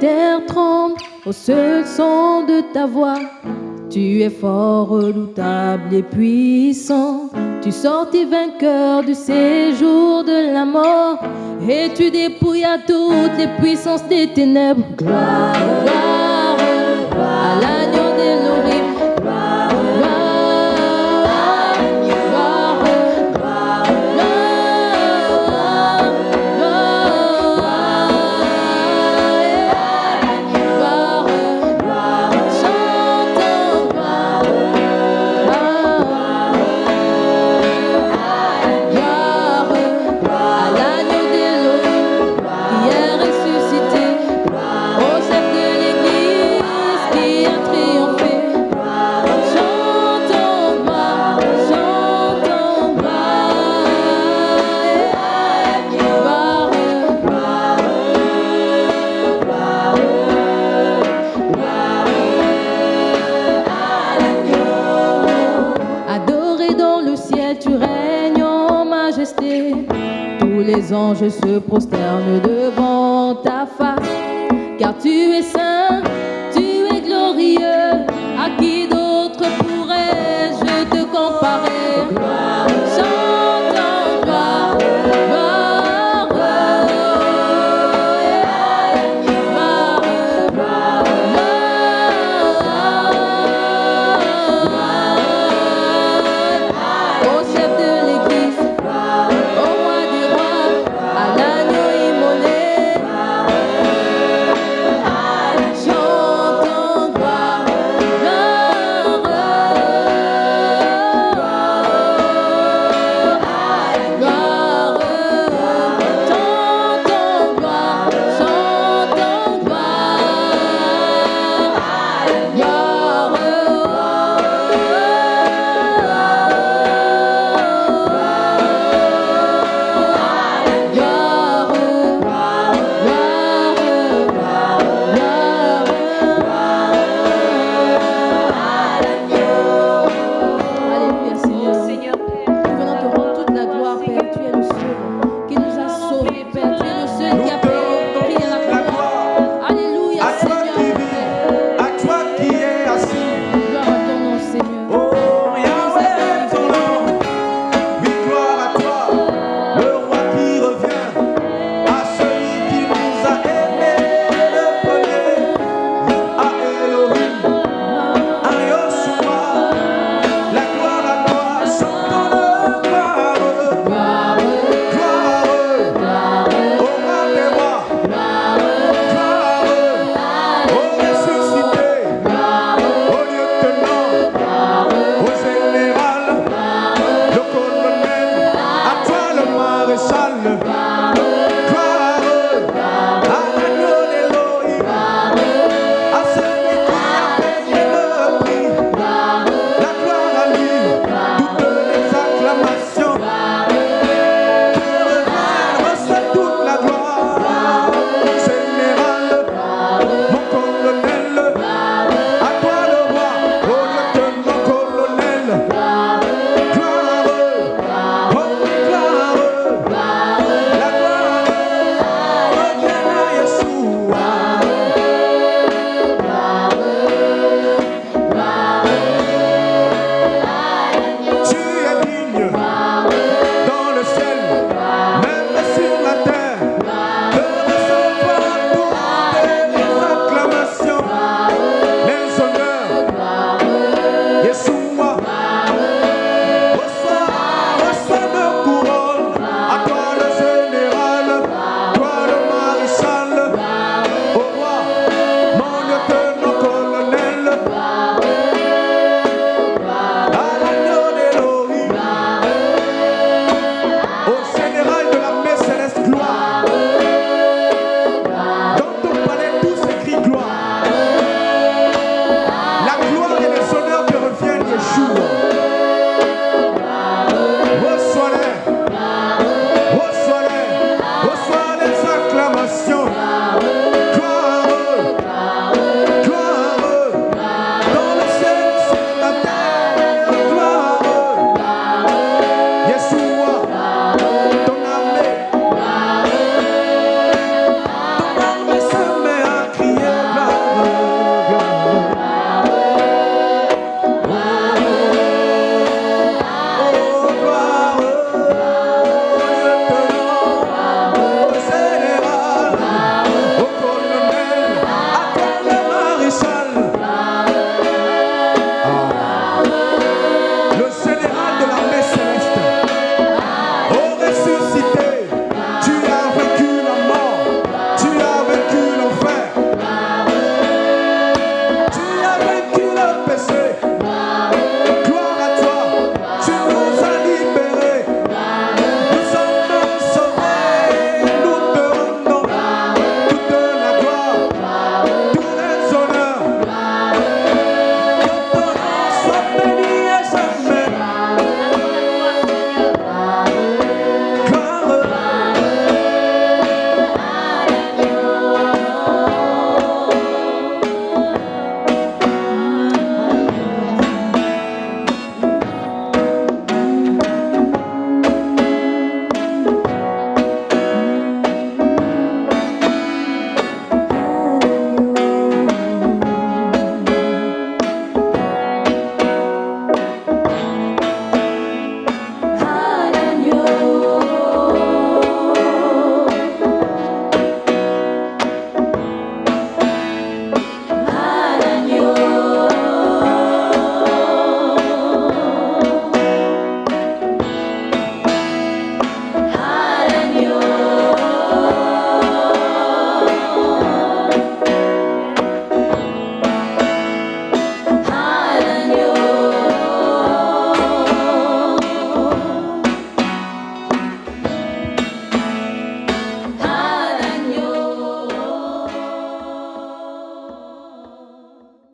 terre tremble au seul son de ta voix. Tu es fort, redoutable et puissant. Tu sortis vainqueur du séjour de la mort et tu dépouilles à toutes les puissances des ténèbres. Les anges se prosternent devant ta face, car tu es saint,